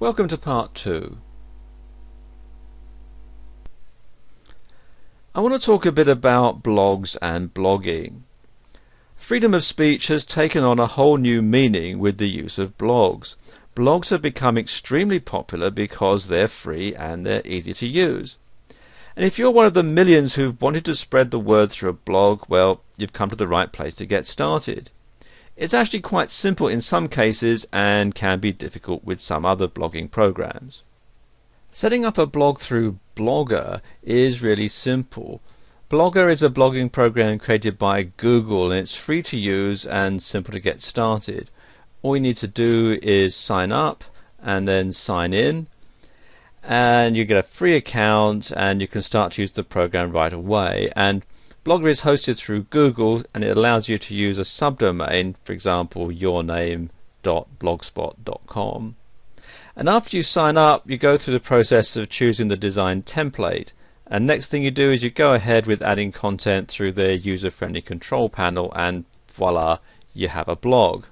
Welcome to part two. I want to talk a bit about blogs and blogging. Freedom of speech has taken on a whole new meaning with the use of blogs. Blogs have become extremely popular because they're free and they're easy to use. And if you're one of the millions who've wanted to spread the word through a blog, well, you've come to the right place to get started. It's actually quite simple in some cases and can be difficult with some other blogging programs. Setting up a blog through Blogger is really simple. Blogger is a blogging program created by Google and it's free to use and simple to get started. All you need to do is sign up and then sign in and you get a free account and you can start to use the program right away and Blogger is hosted through Google and it allows you to use a subdomain, for example, yourname.blogspot.com. And after you sign up, you go through the process of choosing the design template. And next thing you do is you go ahead with adding content through the user friendly control panel, and voila, you have a blog.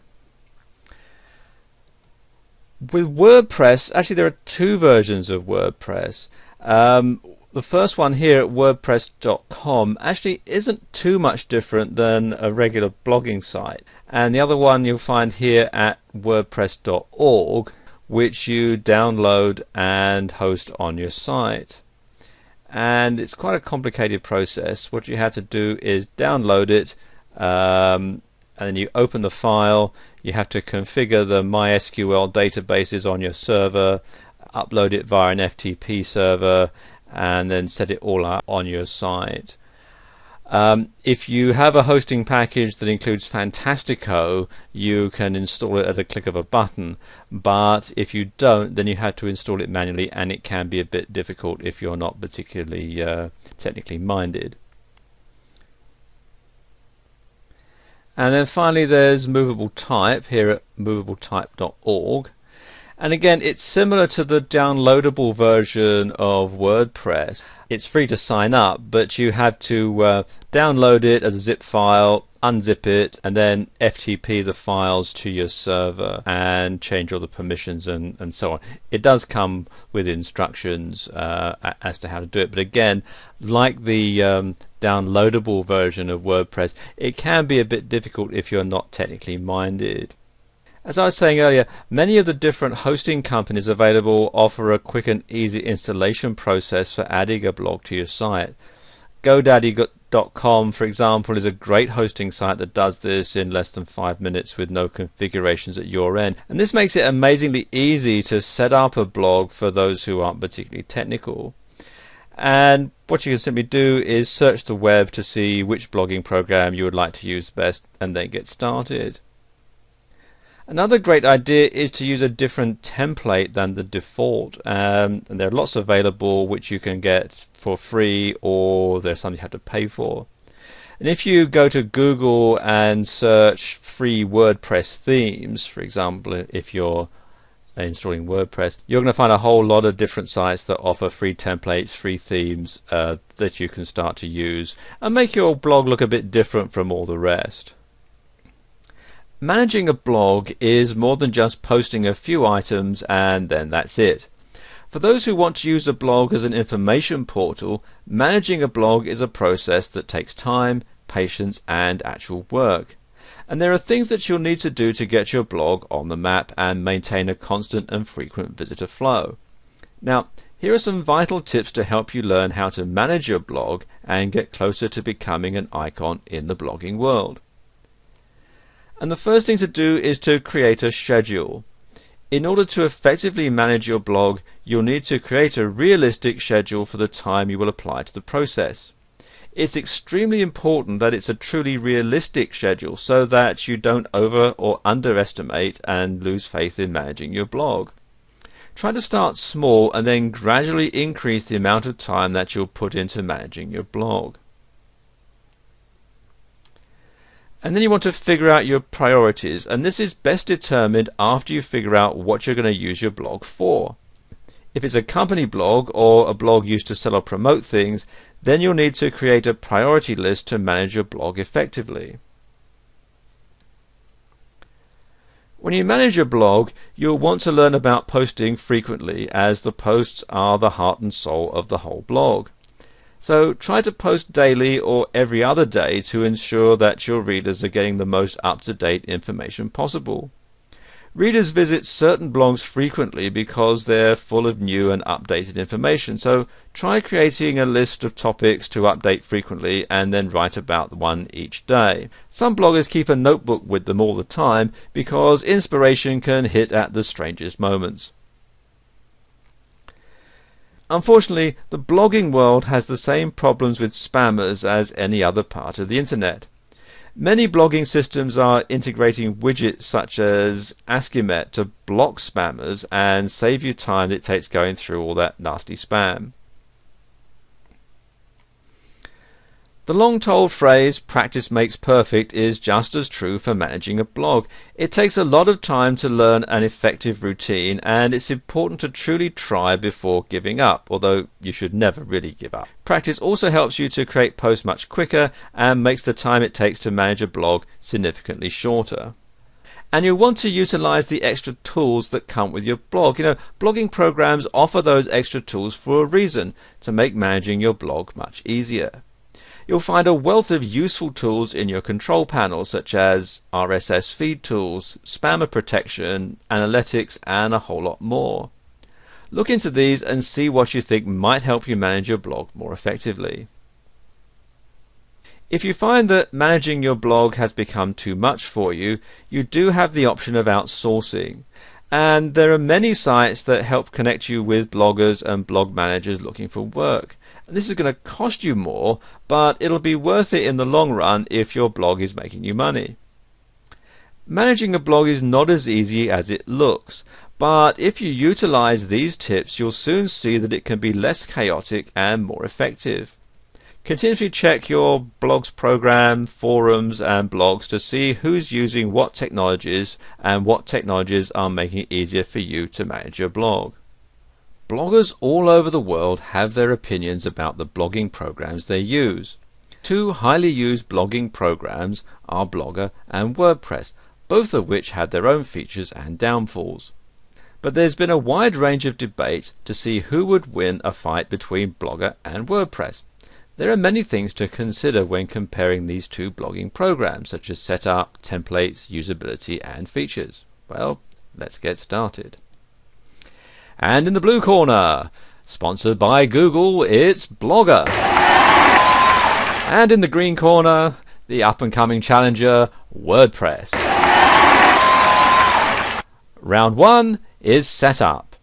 With WordPress, actually, there are two versions of WordPress. Um, the first one here at WordPress.com actually isn't too much different than a regular blogging site. And the other one you'll find here at WordPress.org, which you download and host on your site. And it's quite a complicated process. What you have to do is download it, um, and then you open the file. You have to configure the MySQL databases on your server, upload it via an FTP server, and then set it all up on your site. Um, if you have a hosting package that includes Fantastico, you can install it at a click of a button. But if you don't, then you have to install it manually, and it can be a bit difficult if you're not particularly uh, technically minded. And then finally, there's movable type here at movabletype.org. And again, it's similar to the downloadable version of WordPress. It's free to sign up, but you have to uh, download it as a zip file, unzip it, and then FTP the files to your server and change all the permissions and, and so on. It does come with instructions uh, as to how to do it, but again, like the um, downloadable version of WordPress, it can be a bit difficult if you're not technically minded. As I was saying earlier, many of the different hosting companies available offer a quick and easy installation process for adding a blog to your site. GoDaddy.com, for example, is a great hosting site that does this in less than five minutes with no configurations at your end. And this makes it amazingly easy to set up a blog for those who aren't particularly technical. And what you can simply do is search the web to see which blogging program you would like to use best and then get started. Another great idea is to use a different template than the default. Um, and there are lots available which you can get for free or there's some you have to pay for. And if you go to Google and search free WordPress themes, for example, if you're installing WordPress, you're going to find a whole lot of different sites that offer free templates, free themes uh, that you can start to use and make your blog look a bit different from all the rest. Managing a blog is more than just posting a few items and then that's it. For those who want to use a blog as an information portal, managing a blog is a process that takes time, patience, and actual work. And there are things that you'll need to do to get your blog on the map and maintain a constant and frequent visitor flow. Now, here are some vital tips to help you learn how to manage your blog and get closer to becoming an icon in the blogging world. And the first thing to do is to create a schedule. In order to effectively manage your blog, you'll need to create a realistic schedule for the time you will apply to the process. It's extremely important that it's a truly realistic schedule so that you don't over or underestimate and lose faith in managing your blog. Try to start small and then gradually increase the amount of time that you'll put into managing your blog. And then you want to figure out your priorities, and this is best determined after you figure out what you're going to use your blog for. If it's a company blog or a blog used to sell or promote things, then you'll need to create a priority list to manage your blog effectively. When you manage your blog, you'll want to learn about posting frequently as the posts are the heart and soul of the whole blog. So try to post daily or every other day to ensure that your readers are getting the most up-to-date information possible. Readers visit certain blogs frequently because they're full of new and updated information, so try creating a list of topics to update frequently and then write about one each day. Some bloggers keep a notebook with them all the time because inspiration can hit at the strangest moments. Unfortunately, the blogging world has the same problems with spammers as any other part of the internet. Many blogging systems are integrating widgets such as Akismet to block spammers and save you time it takes going through all that nasty spam. The long told phrase, practice makes perfect, is just as true for managing a blog. It takes a lot of time to learn an effective routine, and it's important to truly try before giving up, although you should never really give up. Practice also helps you to create posts much quicker and makes the time it takes to manage a blog significantly shorter and you'll want to utilize the extra tools that come with your blog. You know, blogging programs offer those extra tools for a reason to make managing your blog much easier. You'll find a wealth of useful tools in your control panel, such as RSS feed tools, spammer protection, analytics, and a whole lot more. Look into these and see what you think might help you manage your blog more effectively. If you find that managing your blog has become too much for you, you do have the option of outsourcing. And there are many sites that help connect you with bloggers and blog managers looking for work. This is going to cost you more, but it'll be worth it in the long run if your blog is making you money. Managing a blog is not as easy as it looks, but if you utilize these tips, you'll soon see that it can be less chaotic and more effective. Continuously check your blog's program, forums, and blogs to see who's using what technologies and what technologies are making it easier for you to manage your blog. Bloggers all over the world have their opinions about the blogging programs they use. Two highly used blogging programs are Blogger and WordPress, both of which have their own features and downfalls. But there's been a wide range of debate to see who would win a fight between Blogger and WordPress. There are many things to consider when comparing these two blogging programs, such as setup, templates, usability, and features. Well, let's get started. And in the blue corner, sponsored by Google, it's Blogger. And in the green corner, the up and coming challenger, WordPress. Round one is setup.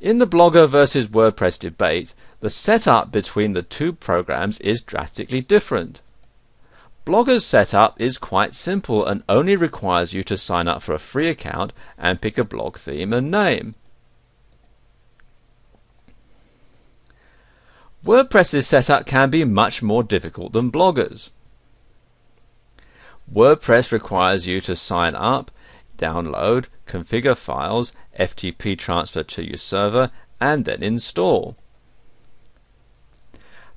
In the Blogger versus WordPress debate, the setup between the two programs is drastically different. Blogger's setup is quite simple and only requires you to sign up for a free account and pick a blog theme and name. WordPress's setup can be much more difficult than Blogger's. WordPress requires you to sign up download, configure files, FTP transfer to your server, and then install.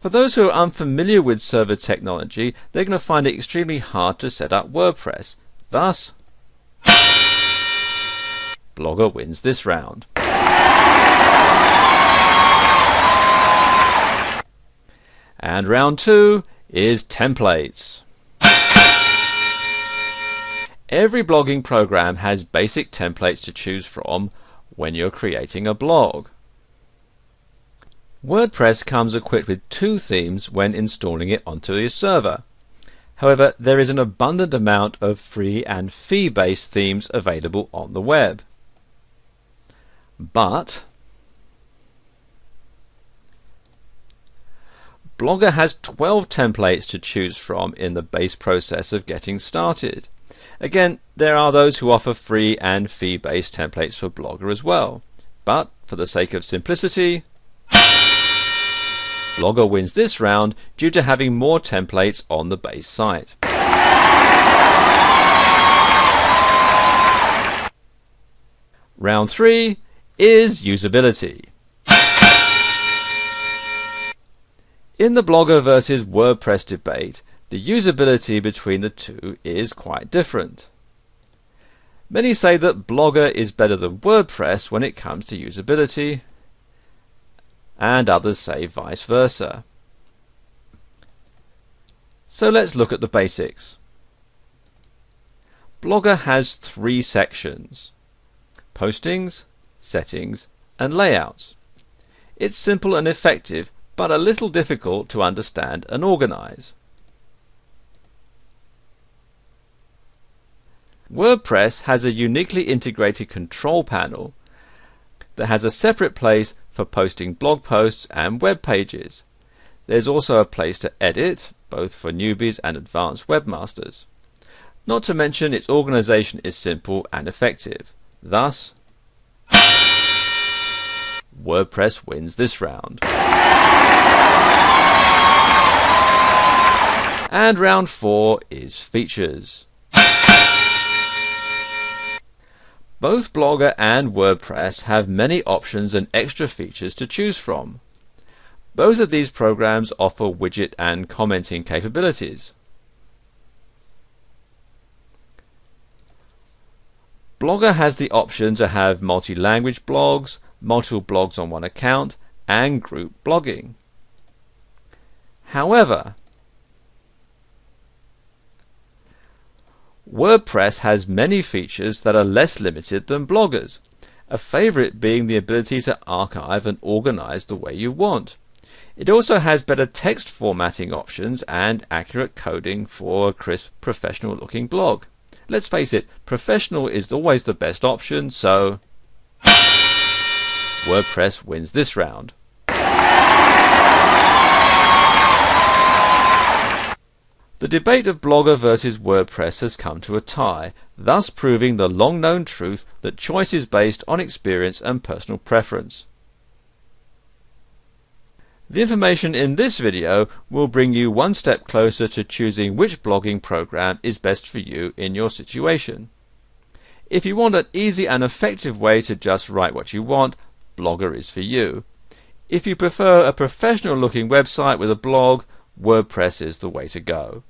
For those who are unfamiliar with server technology, they're going to find it extremely hard to set up WordPress. Thus, Blogger wins this round. And round two is templates. Every blogging program has basic templates to choose from when you're creating a blog. WordPress comes equipped with two themes when installing it onto your server. However, there is an abundant amount of free and fee-based themes available on the web. But Blogger has 12 templates to choose from in the base process of getting started. Again, there are those who offer free and fee-based templates for Blogger as well. But for the sake of simplicity, Blogger wins this round due to having more templates on the base site. Round 3 is usability. In the Blogger versus WordPress debate, the usability between the two is quite different. Many say that Blogger is better than WordPress when it comes to usability, and others say vice versa. So let's look at the basics. Blogger has three sections postings, settings, and layouts. It's simple and effective, but a little difficult to understand and organize. WordPress has a uniquely integrated control panel that has a separate place for posting blog posts and web pages. There's also a place to edit, both for newbies and advanced webmasters. Not to mention its organization is simple and effective. Thus, WordPress wins this round. And round 4 is features. Both Blogger and WordPress have many options and extra features to choose from. Both of these programs offer widget and commenting capabilities. Blogger has the option to have multi-language blogs, multiple blogs on one account, and group blogging. However, WordPress has many features that are less limited than bloggers, a favorite being the ability to archive and organize the way you want. It also has better text formatting options and accurate coding for a crisp, professional looking blog. Let's face it, professional is always the best option, so WordPress wins this round. The debate of Blogger versus WordPress has come to a tie, thus proving the long known truth that choice is based on experience and personal preference. The information in this video will bring you one step closer to choosing which blogging program is best for you in your situation. If you want an easy and effective way to just write what you want, Blogger is for you. If you prefer a professional looking website with a blog, WordPress is the way to go.